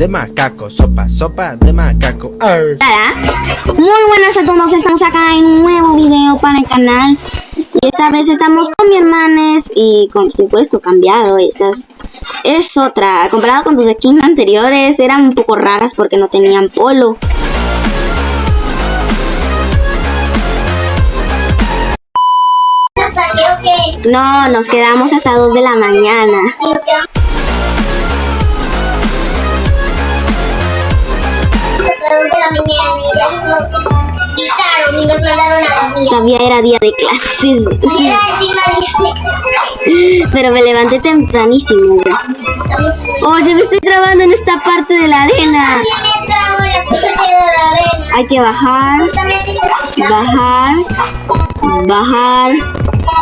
de macaco, sopa, sopa de macaco. Arr. Muy buenas a todos, estamos acá en un nuevo video para el canal. Y esta vez estamos con mi hermanes y con supuesto cambiado. Esta es, es otra. Comparado con tus skins anteriores, eran un poco raras porque no tenían polo. No, nos quedamos hasta 2 de la mañana. Todavía era día de clases. Pero me levanté tempranísimo. Oye, me estoy trabando en esta parte de la arena. Hay que bajar, bajar, bajar,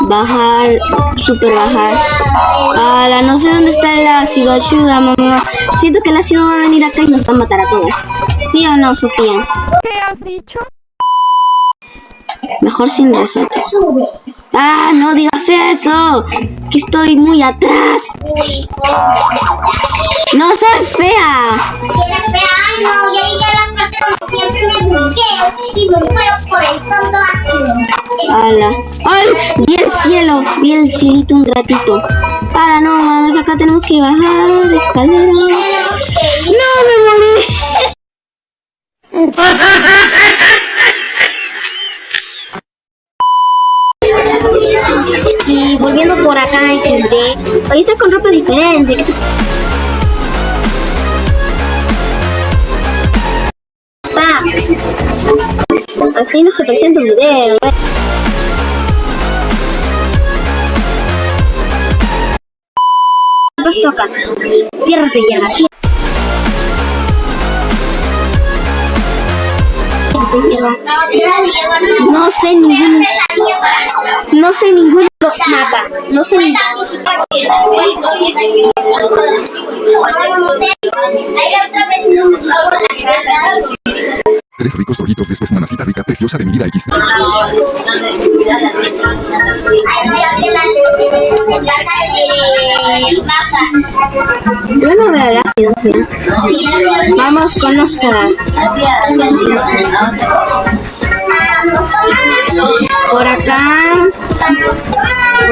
bajar, super bajar. Ala, no sé dónde está el ácido. Ayuda, mamá. Siento que el ácido va a venir acá y nos va a matar a todas. ¿Sí o no, Sofía? ¿Qué has dicho? Mejor sin resorte. ¡Ah, no digas eso! Que estoy muy atrás. ¡No soy fea! ¡Hala! ¡Ay! Vi el cielo, vi el cielito un ratito. ¡Hala, no, mames! Acá tenemos que bajar escalera. ¡No, me morí! hoy está con ropa diferente. Así no se presenta un video. ¿eh? Pues toca. Tierras de llama. No sé ningún no sé ningún mapa. No sé ningún Tres ricos rollitos después mamacita rica preciosa de mi vida X. Yo no veo tía. Vamos con los caras. Por acá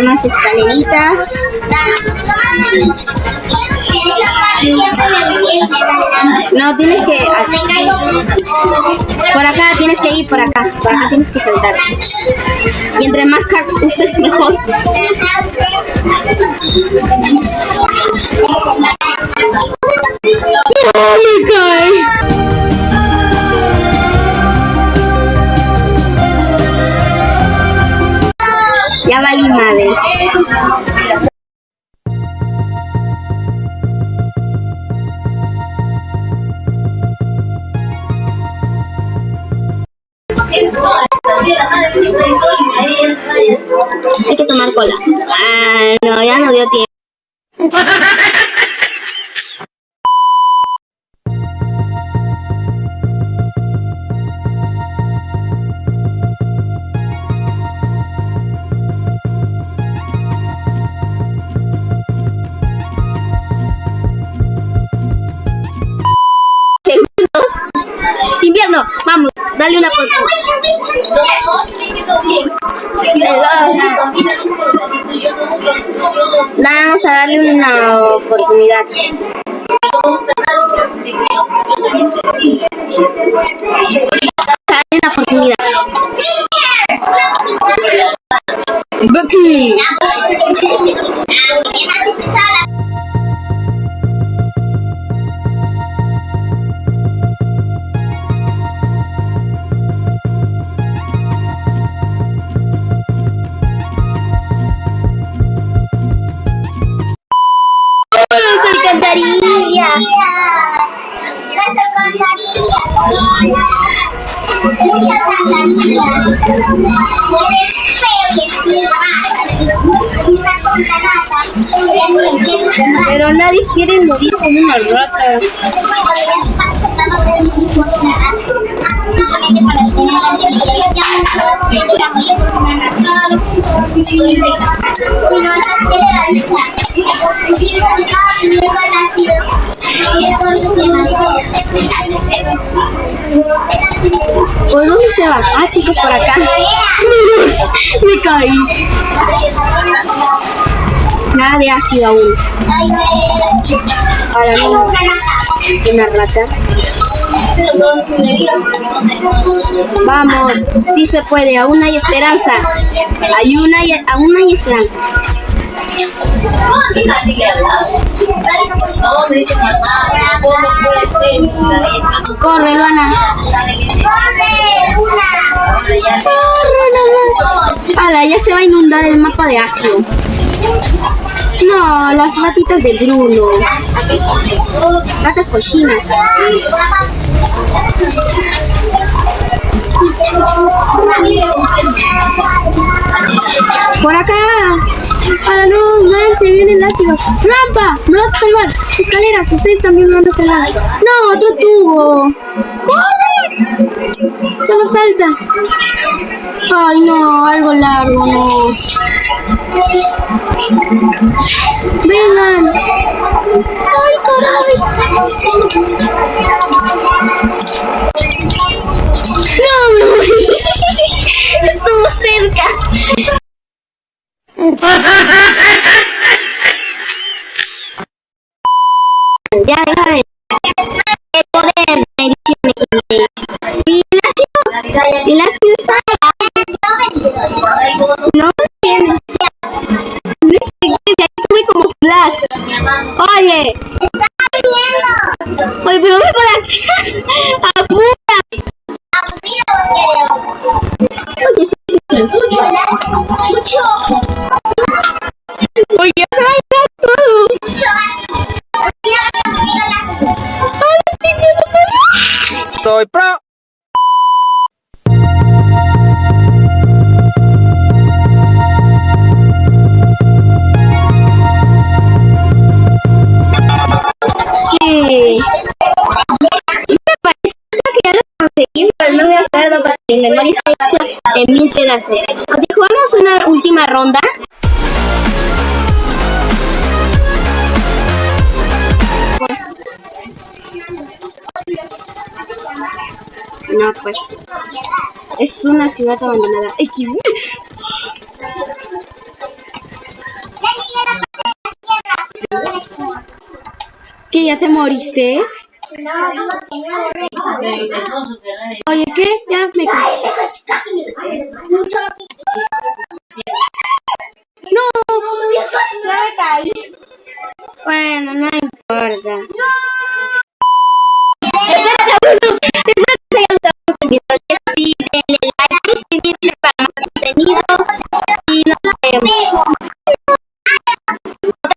unas escaleritas. No, tienes que... Por acá tienes que ir, por acá. Por acá tienes que saltar. Y entre más hacks uses mejor. ¡Oh, me cae! Ya valí madre. Hay que tomar cola. Ah, no, ya no dio tiempo. dale una oportunidad. Vamos a darle una oportunidad. Dale una oportunidad. Bucky. Alcantarillas. Las alcantarillas. Muchas rata. Pero nadie quiere morir como una rata. Entonces, ¿Por dónde se va? Ah, chicos, por acá. Me caí. Nada de ácido aún. Ahora no. Una rata. Vamos, sí se puede, aún hay esperanza. Hay una y aún hay esperanza. Corre, Luana. ¡Corre! ¡Una! Corre, nomás. Ala, ya se va a inundar el mapa de ácido. No, las ratitas de Bruno. Ratas cochinas. Por acá. Ala, no, manche, viene el ácido. ¡Rampa! ¡Me vas a salvar! Escaleras, ustedes también me van a salvar. No, otro tubo. ¡Corre! Solo salta. Ay, no, algo largo, no. Vengan. Ay, caray. Ya, poder de edición XD. ¿Y Soy pro. Sí. Me parece que ya lo conseguí, pero no me acuerdo porque mi memoria está hecha en mil pedazos. Jugamos una última ronda. No, pues. Es una ciudad abandonada. X. ¿Que ya te moriste? Oye, ¿qué? Ya me. No. Bueno, no.